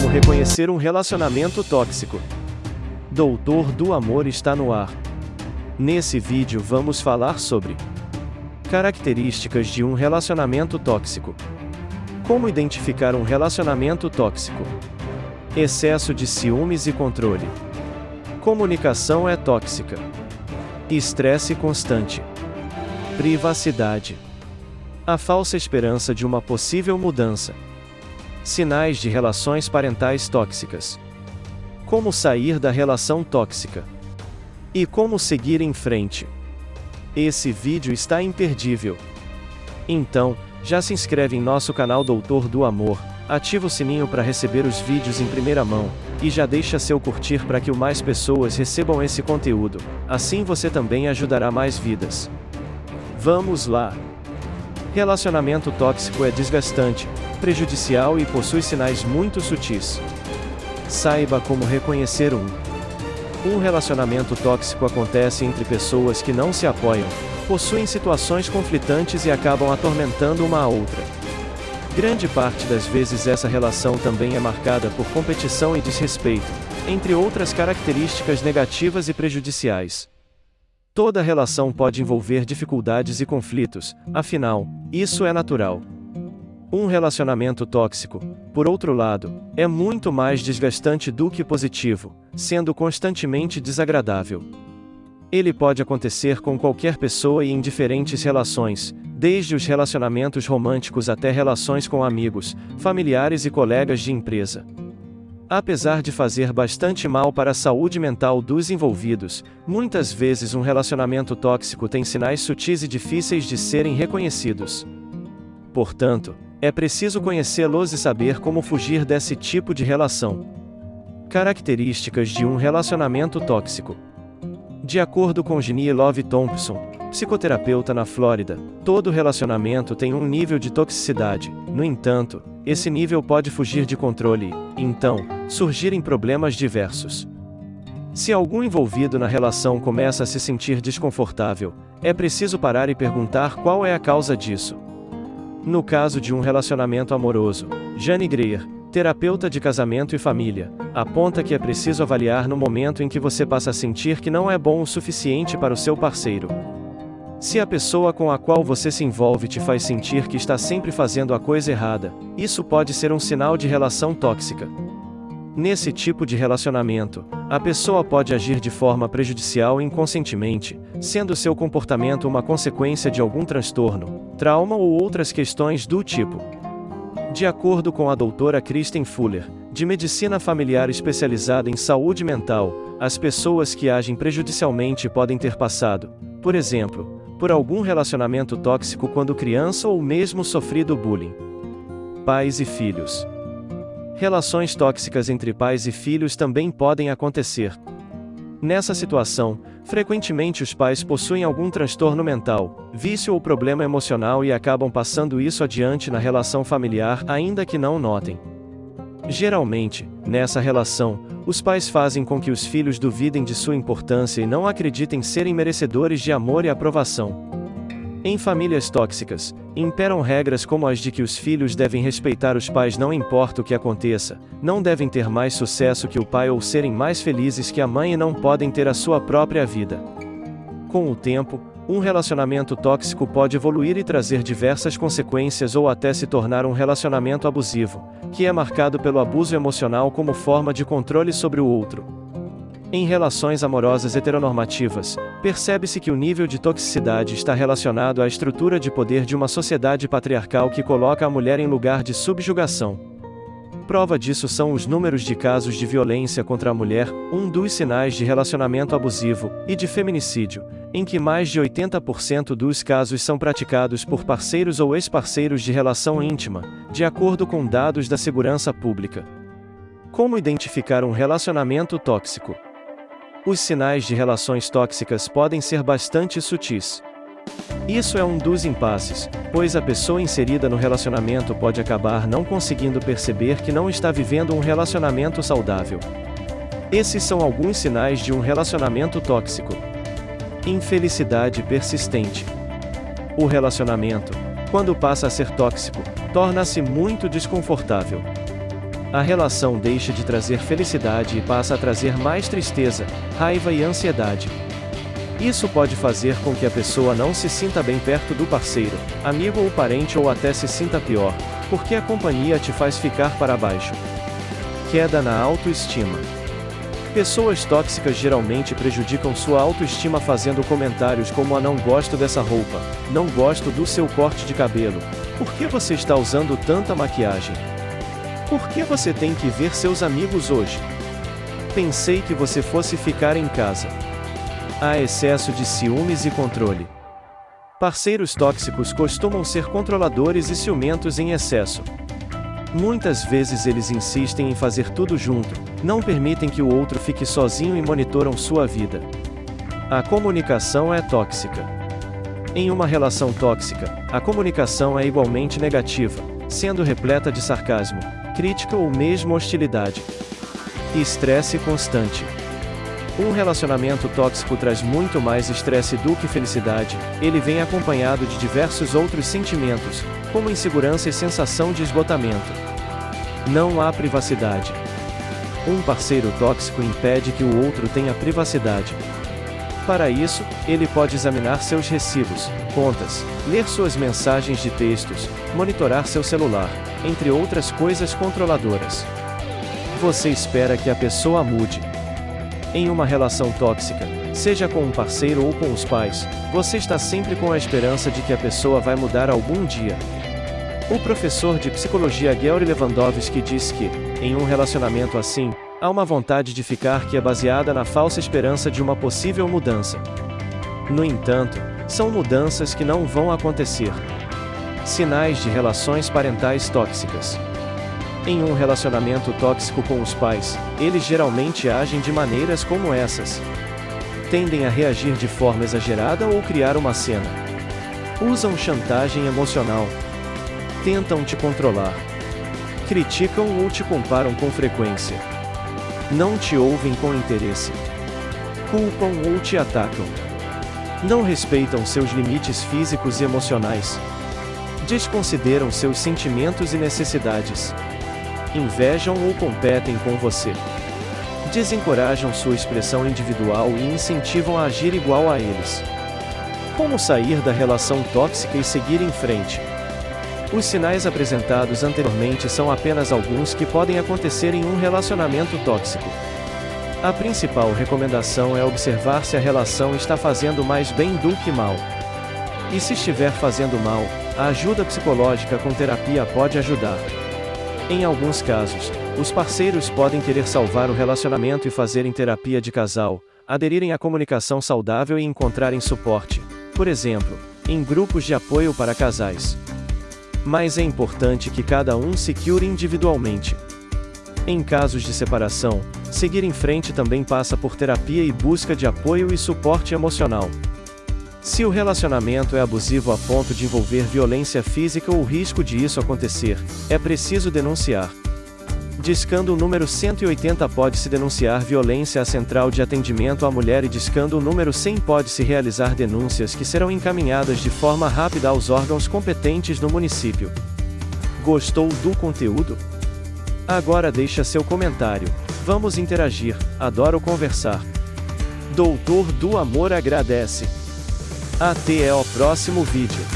como reconhecer um relacionamento tóxico. Doutor do Amor está no ar. Nesse vídeo vamos falar sobre características de um relacionamento tóxico. Como identificar um relacionamento tóxico? Excesso de ciúmes e controle. Comunicação é tóxica. Estresse constante. Privacidade. A falsa esperança de uma possível mudança. Sinais de relações parentais tóxicas. Como sair da relação tóxica. E como seguir em frente. Esse vídeo está imperdível. Então, já se inscreve em nosso canal Doutor do Amor, ativa o sininho para receber os vídeos em primeira mão, e já deixa seu curtir para que o mais pessoas recebam esse conteúdo, assim você também ajudará mais vidas. Vamos lá! Relacionamento tóxico é desgastante, prejudicial e possui sinais muito sutis. Saiba como reconhecer um. Um relacionamento tóxico acontece entre pessoas que não se apoiam, possuem situações conflitantes e acabam atormentando uma a outra. Grande parte das vezes essa relação também é marcada por competição e desrespeito, entre outras características negativas e prejudiciais. Toda relação pode envolver dificuldades e conflitos, afinal, isso é natural. Um relacionamento tóxico, por outro lado, é muito mais desgastante do que positivo, sendo constantemente desagradável. Ele pode acontecer com qualquer pessoa e em diferentes relações, desde os relacionamentos românticos até relações com amigos, familiares e colegas de empresa. Apesar de fazer bastante mal para a saúde mental dos envolvidos, muitas vezes um relacionamento tóxico tem sinais sutis e difíceis de serem reconhecidos. Portanto, é preciso conhecê-los e saber como fugir desse tipo de relação. Características de um relacionamento tóxico. De acordo com Ginny Love Thompson, psicoterapeuta na Flórida, todo relacionamento tem um nível de toxicidade, no entanto, esse nível pode fugir de controle e, então, surgirem problemas diversos. Se algum envolvido na relação começa a se sentir desconfortável, é preciso parar e perguntar qual é a causa disso. No caso de um relacionamento amoroso, Jane Greer, terapeuta de casamento e família, aponta que é preciso avaliar no momento em que você passa a sentir que não é bom o suficiente para o seu parceiro. Se a pessoa com a qual você se envolve te faz sentir que está sempre fazendo a coisa errada, isso pode ser um sinal de relação tóxica. Nesse tipo de relacionamento, a pessoa pode agir de forma prejudicial inconscientemente, sendo seu comportamento uma consequência de algum transtorno, trauma ou outras questões do tipo. De acordo com a doutora Kristen Fuller, de medicina familiar especializada em saúde mental, as pessoas que agem prejudicialmente podem ter passado, por exemplo, por algum relacionamento tóxico quando criança ou mesmo sofrido bullying. Pais e filhos. Relações tóxicas entre pais e filhos também podem acontecer. Nessa situação, frequentemente os pais possuem algum transtorno mental, vício ou problema emocional e acabam passando isso adiante na relação familiar, ainda que não notem. Geralmente, nessa relação, os pais fazem com que os filhos duvidem de sua importância e não acreditem serem merecedores de amor e aprovação. Em famílias tóxicas, imperam regras como as de que os filhos devem respeitar os pais não importa o que aconteça, não devem ter mais sucesso que o pai ou serem mais felizes que a mãe e não podem ter a sua própria vida. Com o tempo, um relacionamento tóxico pode evoluir e trazer diversas consequências ou até se tornar um relacionamento abusivo, que é marcado pelo abuso emocional como forma de controle sobre o outro. Em relações amorosas heteronormativas, percebe-se que o nível de toxicidade está relacionado à estrutura de poder de uma sociedade patriarcal que coloca a mulher em lugar de subjugação. Prova disso são os números de casos de violência contra a mulher, um dos sinais de relacionamento abusivo, e de feminicídio, em que mais de 80% dos casos são praticados por parceiros ou ex-parceiros de relação íntima, de acordo com dados da segurança pública. Como identificar um relacionamento tóxico? Os sinais de relações tóxicas podem ser bastante sutis. Isso é um dos impasses, pois a pessoa inserida no relacionamento pode acabar não conseguindo perceber que não está vivendo um relacionamento saudável. Esses são alguns sinais de um relacionamento tóxico. Infelicidade persistente. O relacionamento, quando passa a ser tóxico, torna-se muito desconfortável. a relação deixa de trazer felicidade e passa a trazer mais tristeza, raiva e ansiedade. Isso pode fazer com que a pessoa não se sinta bem perto do parceiro, amigo ou parente ou até se sinta pior, porque a companhia te faz ficar para baixo. Queda na autoestima. Pessoas tóxicas geralmente prejudicam sua autoestima fazendo comentários como a não gosto dessa roupa, não gosto do seu corte de cabelo, por que você está usando tanta maquiagem? Por que você tem que ver seus amigos hoje? Pensei que você fosse ficar em casa. Há excesso de ciúmes e controle. Parceiros tóxicos costumam ser controladores e ciumentos em excesso. Muitas vezes eles insistem em fazer tudo junto, não permitem que o outro fique sozinho e monitoram sua vida. A comunicação é tóxica. Em uma relação tóxica, a comunicação é igualmente negativa, sendo repleta de sarcasmo, crítica ou mesmo hostilidade. Estresse constante. Um relacionamento tóxico traz muito mais estresse do que felicidade, ele vem acompanhado de diversos outros sentimentos, como insegurança e sensação de esgotamento. Não há privacidade. Um parceiro tóxico impede que o outro tenha privacidade, para isso, ele pode examinar seus recibos, contas, ler suas mensagens de textos, monitorar seu celular, entre outras coisas controladoras. Você espera que a pessoa mude. Em uma relação tóxica, seja com um parceiro ou com os pais, você está sempre com a esperança de que a pessoa vai mudar algum dia. O professor de psicologia Gary Lewandowski diz que, em um relacionamento assim, Há uma vontade de ficar que é baseada na falsa esperança de uma possível mudança. No entanto, são mudanças que não vão acontecer. Sinais de relações parentais tóxicas. Em um relacionamento tóxico com os pais, eles geralmente agem de maneiras como essas. Tendem a reagir de forma exagerada ou criar uma cena. Usam chantagem emocional. Tentam te controlar. Criticam ou te comparam com frequência não te ouvem com interesse. Culpam ou te atacam. Não respeitam seus limites físicos e emocionais. Desconsideram seus sentimentos e necessidades. Invejam ou competem com você. Desencorajam sua expressão individual e incentivam a agir igual a eles. Como sair da relação tóxica e seguir em frente? Os sinais apresentados anteriormente são apenas alguns que podem acontecer em um relacionamento tóxico. A principal recomendação é observar se a relação está fazendo mais bem do que mal. E se estiver fazendo mal, a ajuda psicológica com terapia pode ajudar. Em alguns casos, os parceiros podem querer salvar o relacionamento e fazerem terapia de casal, aderirem à comunicação saudável e encontrarem suporte, por exemplo, em grupos de apoio para casais. Mas é importante que cada um se cure individualmente. Em casos de separação, seguir em frente também passa por terapia e busca de apoio e suporte emocional. Se o relacionamento é abusivo a ponto de envolver violência física ou risco de isso acontecer, é preciso denunciar. Discando o número 180 pode-se denunciar violência à Central de Atendimento à Mulher e discando o número 100 pode-se realizar denúncias que serão encaminhadas de forma rápida aos órgãos competentes no município. Gostou do conteúdo? Agora deixa seu comentário. Vamos interagir, adoro conversar. Doutor do Amor agradece. Até o próximo vídeo.